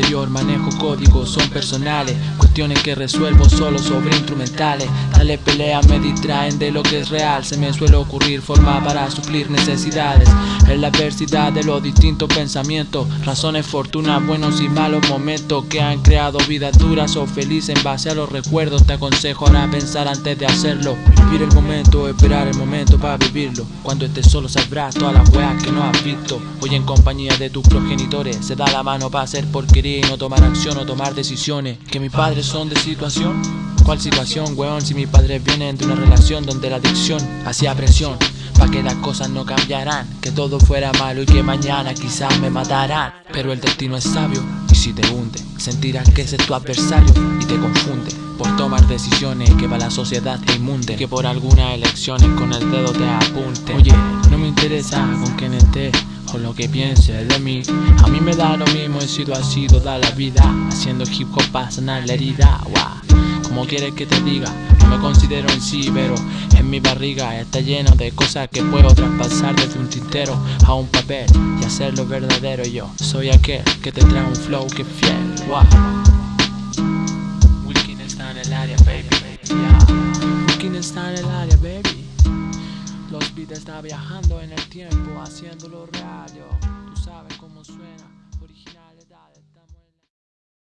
mayor, manejo códigos, son personales. Cuestiones que resuelvo solo sobre instrumentales. Dale pelea me distraen de lo que es real. Se me suele ocurrir forma para suplir necesidades. En la adversidad de los distintos pensamientos Razones, fortuna, buenos y malos momentos Que han creado vidas duras o felices en base a los recuerdos. Te aconsejo ahora pensar antes de hacerlo. Vivir el momento, esperar el momento para vivirlo. Cuando estés solo sabrás todas las weas que no has visto. Hoy en compañía de tus progenitores. Se da la mano para hacer no tomar acción o tomar decisiones. Que mis padres son de situación. ¿Cuál situación, weón? Si mis padres vienen de una relación donde la adicción hacía presión. Pa' que las cosas no cambiarán Que todo fuera malo y que mañana quizás me matarán. Pero el destino es sabio y si te hunde Sentirás que ese es tu adversario y te confunde. Por tomar decisiones que para la sociedad te inmunden Que por algunas elecciones con el dedo te apunte. Oye, no me interesa con quién esté o lo que piense de mí. A mí me da lo mismo, he sido así toda la vida Haciendo hip hop para sanar la herida, wow. Como quieres que te diga, no me considero en sí Pero en mi barriga está lleno de cosas que puedo traspasar Desde un tintero a un papel y hacerlo verdadero. Yo Soy aquel que te trae un flow que fiel, wow Wilkin está en el área, baby, yeah. Wilkin está en el área, baby Los beats está viajando en el tiempo, haciéndolo real, yo. Tú sabes cómo.